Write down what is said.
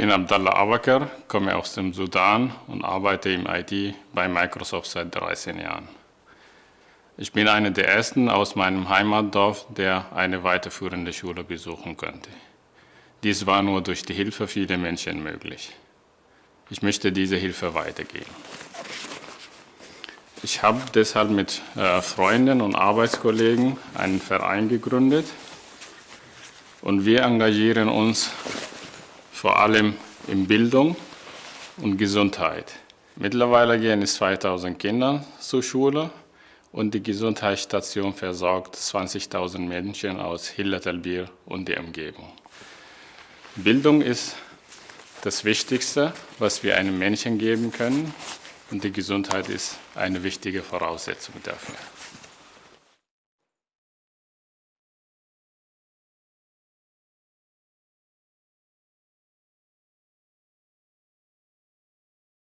bin Abdallah Abakar, komme aus dem Sudan und arbeite im IT bei Microsoft seit 13 Jahren. Ich bin einer der ersten aus meinem Heimatdorf, der eine weiterführende Schule besuchen konnte. Dies war nur durch die Hilfe vieler Menschen möglich. Ich möchte diese Hilfe weitergeben. Ich habe deshalb mit äh, Freunden und Arbeitskollegen einen Verein gegründet und wir engagieren uns vor allem in Bildung und Gesundheit. Mittlerweile gehen es 2000 Kinder zur Schule und die Gesundheitsstation versorgt 20.000 Menschen aus Hilletelbier und der Umgebung. Bildung ist das Wichtigste, was wir einem Menschen geben können und die Gesundheit ist eine wichtige Voraussetzung dafür.